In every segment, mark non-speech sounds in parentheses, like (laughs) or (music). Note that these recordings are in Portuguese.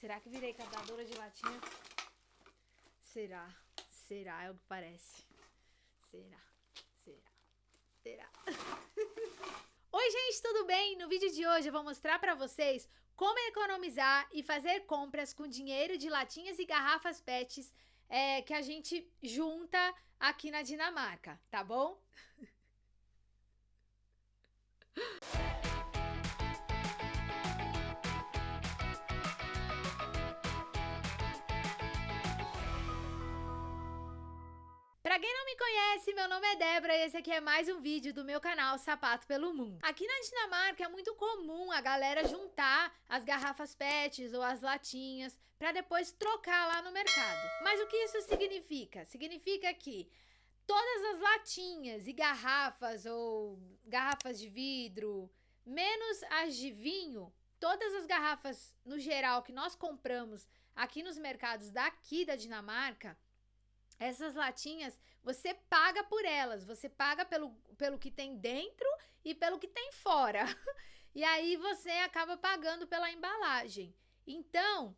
Será que virei catadora de latinha? Será? Será? É o que parece. Será? Será? Será? (laughs) Oi, gente, tudo bem? No vídeo de hoje eu vou mostrar pra vocês como economizar e fazer compras com dinheiro de latinhas e garrafas PETs é, que a gente junta aqui na Dinamarca, tá bom? (laughs) Pra quem não me conhece, meu nome é Débora e esse aqui é mais um vídeo do meu canal Sapato pelo Mundo. Aqui na Dinamarca é muito comum a galera juntar as garrafas PETs ou as latinhas para depois trocar lá no mercado. Mas o que isso significa? Significa que todas as latinhas e garrafas ou garrafas de vidro, menos as de vinho, todas as garrafas no geral que nós compramos aqui nos mercados daqui da Dinamarca, essas latinhas, você paga por elas, você paga pelo, pelo que tem dentro e pelo que tem fora. (laughs) e aí você acaba pagando pela embalagem. Então,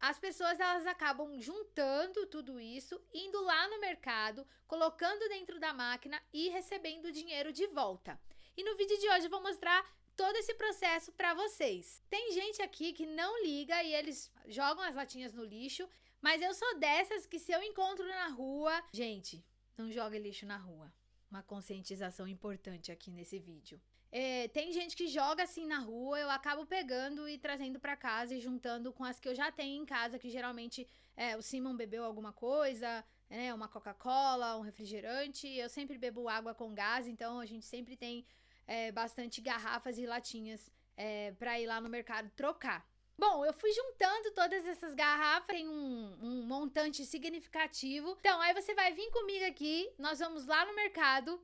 as pessoas elas acabam juntando tudo isso, indo lá no mercado, colocando dentro da máquina e recebendo o dinheiro de volta. E no vídeo de hoje eu vou mostrar todo esse processo para vocês. Tem gente aqui que não liga e eles jogam as latinhas no lixo, mas eu sou dessas que se eu encontro na rua... Gente, não joga lixo na rua. Uma conscientização importante aqui nesse vídeo. É, tem gente que joga assim na rua, eu acabo pegando e trazendo para casa e juntando com as que eu já tenho em casa, que geralmente é, o Simon bebeu alguma coisa, né, uma Coca-Cola, um refrigerante. Eu sempre bebo água com gás, então a gente sempre tem é, bastante garrafas e latinhas é, para ir lá no mercado trocar. Bom, eu fui juntando todas essas garrafas, tem um, um, montante significativo. Então, aí você vai vir comigo aqui, nós vamos lá no mercado,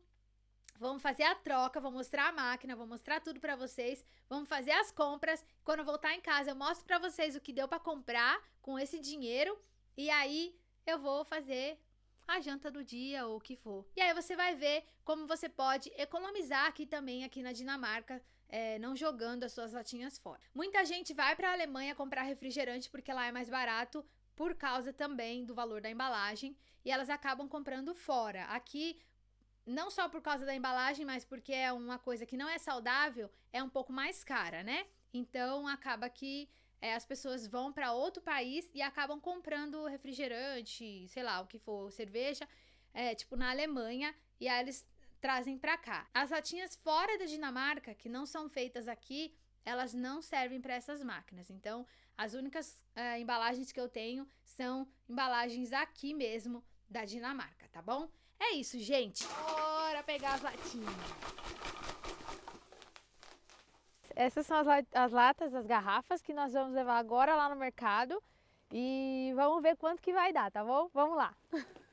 vamos fazer a troca, vou mostrar a máquina, vou mostrar tudo pra vocês, vamos fazer as compras. Quando eu voltar em casa, eu mostro pra vocês o que deu pra comprar com esse dinheiro. E aí, eu vou fazer a janta do dia ou o que for. E aí você vai ver como você pode economizar aqui também, aqui na Dinamarca, é, não jogando as suas latinhas fora. Muita gente vai para a Alemanha comprar refrigerante porque lá é mais barato por causa também do valor da embalagem e elas acabam comprando fora. Aqui, não só por causa da embalagem, mas porque é uma coisa que não é saudável, é um pouco mais cara, né? Então acaba que é, as pessoas vão para outro país e acabam comprando refrigerante, sei lá, o que for, cerveja, é, tipo na Alemanha, e aí eles trazem para cá. As latinhas fora da Dinamarca, que não são feitas aqui, elas não servem para essas máquinas. Então, as únicas uh, embalagens que eu tenho são embalagens aqui mesmo da Dinamarca, tá bom? É isso, gente. Bora pegar as latinhas. Essas são as, as latas, as garrafas que nós vamos levar agora lá no mercado. E vamos ver quanto que vai dar, tá bom? Vamos lá. (laughs)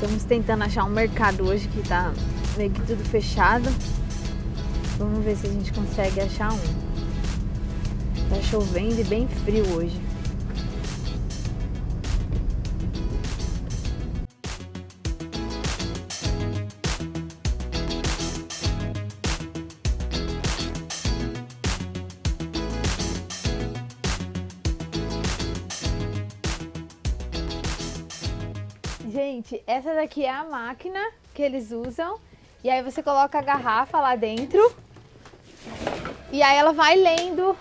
Estamos tentando achar um mercado hoje que tá meio que tudo fechado. Vamos ver se a gente consegue achar um. Tá chovendo e bem frio hoje. Gente, essa daqui é a máquina que eles usam. E aí você coloca a garrafa lá dentro. E aí ela vai lendo...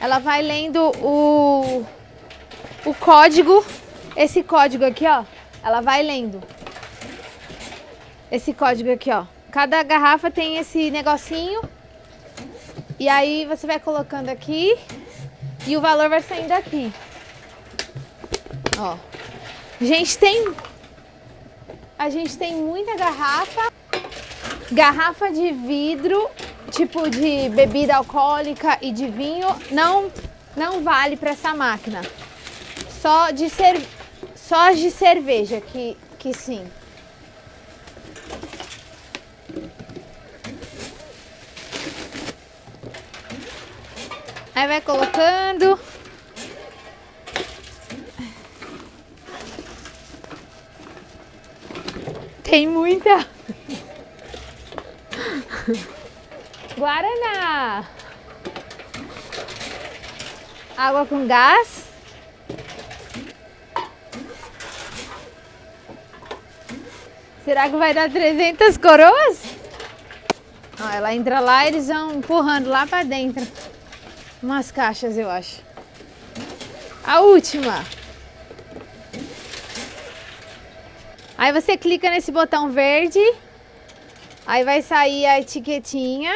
Ela vai lendo o, o código. Esse código aqui, ó. Ela vai lendo. Esse código aqui, ó. Cada garrafa tem esse negocinho. E aí você vai colocando aqui. E o valor vai saindo aqui. Ó. A gente tem... A gente tem muita garrafa. Garrafa de vidro, tipo de bebida alcoólica e de vinho, não, não vale para essa máquina. só de cer... só de cerveja que, que sim. Aí vai colocando. Tem muita. Guaraná. Água com gás. Será que vai dar 300 coroas? Ela entra lá e eles vão empurrando lá pra dentro. Umas caixas, eu acho. A última. Aí você clica nesse botão verde. Aí vai sair a etiquetinha.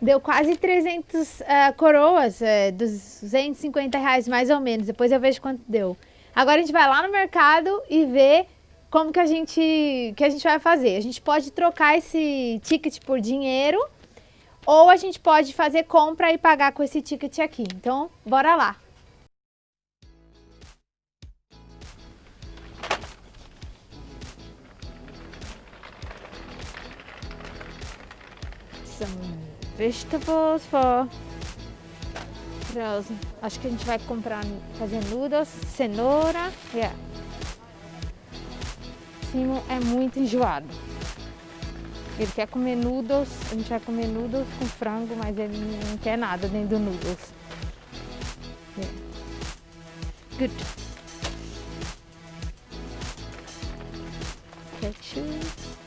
Deu quase 300 uh, eh, coroas, é, 250 reais mais ou menos. Depois eu vejo quanto deu. Agora a gente vai lá no mercado e vê como que a gente, que a gente vai fazer. A gente pode trocar esse ticket por dinheiro ou a gente pode fazer compra e pagar com esse ticket aqui. Então, bora lá. Some vegetables for frozen. Acho que a gente vai comprar, fazer noodles, cenoura. Yeah. Simo é muito enjoado. Ele quer comer noodles, a gente vai comer noodles com frango, mas ele não quer nada dentro do noodles. Yeah. Good. Ketchup.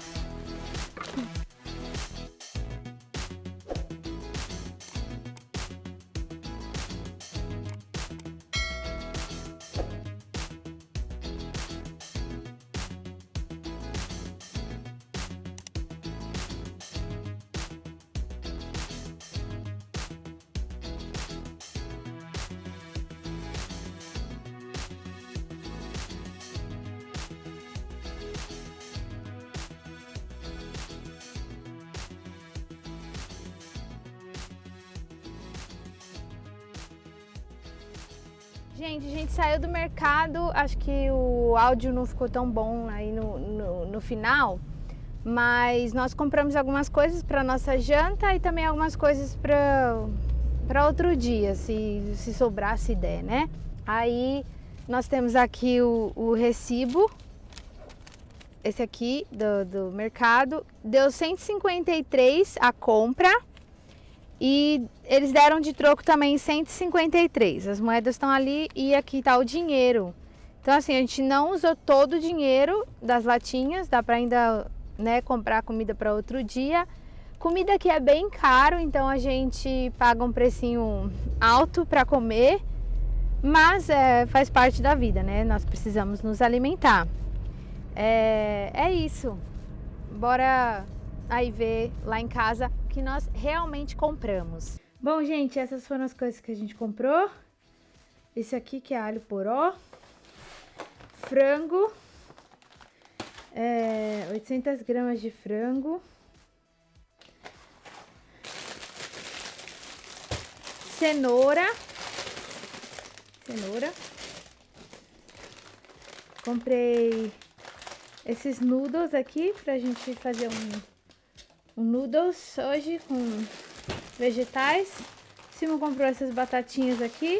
Gente, a gente saiu do mercado, acho que o áudio não ficou tão bom aí no, no, no final, mas nós compramos algumas coisas para nossa janta e também algumas coisas para outro dia, se, se sobrar, se der, né? Aí nós temos aqui o, o recibo, esse aqui do, do mercado, deu 153 a compra, e eles deram de troco também 153. As moedas estão ali e aqui está o dinheiro. Então assim, a gente não usou todo o dinheiro das latinhas, dá para ainda né, comprar comida para outro dia. Comida que é bem caro, então a gente paga um precinho alto para comer, mas é, faz parte da vida, né? Nós precisamos nos alimentar. É, é isso. Bora aí ver lá em casa que nós realmente compramos. Bom, gente, essas foram as coisas que a gente comprou. Esse aqui que é alho poró, frango, é, 800 gramas de frango, cenoura, cenoura, comprei esses noodles aqui pra gente fazer um um noodles hoje com vegetais. Simon comprou essas batatinhas aqui.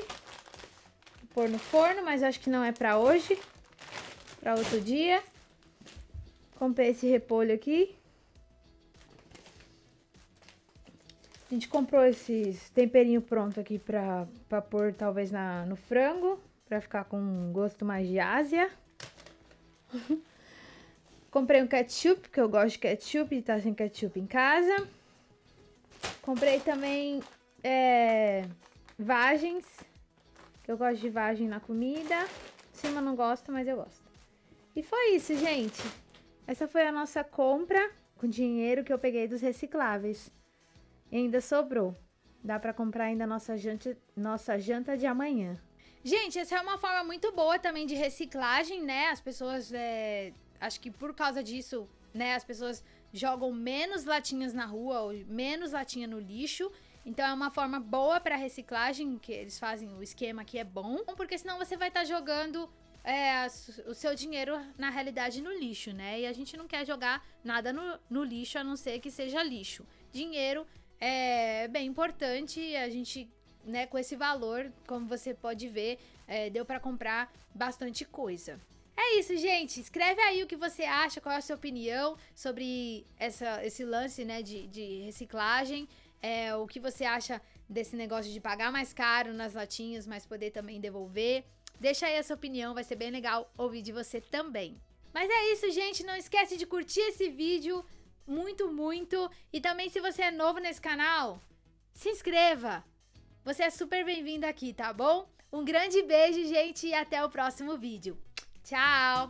Vou pôr no forno, mas acho que não é pra hoje. Pra outro dia. Comprei esse repolho aqui. A gente comprou esses temperinho pronto aqui pra, pra pôr talvez na, no frango. Pra ficar com um gosto mais de Ásia. (laughs) Comprei um ketchup, porque eu gosto de ketchup e tá sem ketchup em casa. Comprei também é, vagens, que eu gosto de vagem na comida. Cima não gosto, mas eu gosto. E foi isso, gente. Essa foi a nossa compra com dinheiro que eu peguei dos recicláveis. E ainda sobrou. Dá pra comprar ainda nossa janta, nossa janta de amanhã. Gente, essa é uma forma muito boa também de reciclagem, né? As pessoas é, acho que por causa disso, né, as pessoas jogam menos latinhas na rua, ou menos latinha no lixo. Então é uma forma boa para reciclagem, que eles fazem o esquema que é bom, porque senão você vai estar tá jogando é, o seu dinheiro, na realidade, no lixo, né? E a gente não quer jogar nada no, no lixo, a não ser que seja lixo. Dinheiro é bem importante, a gente, né, com esse valor, como você pode ver, é, deu para comprar bastante coisa. É isso, gente. Escreve aí o que você acha, qual é a sua opinião sobre essa, esse lance né, de, de reciclagem. É, o que você acha desse negócio de pagar mais caro nas latinhas, mas poder também devolver. Deixa aí a sua opinião, vai ser bem legal ouvir de você também. Mas é isso, gente. Não esquece de curtir esse vídeo muito, muito. E também, se você é novo nesse canal, se inscreva. Você é super bem-vindo aqui, tá bom? Um grande beijo, gente, e até o próximo vídeo. Tchau!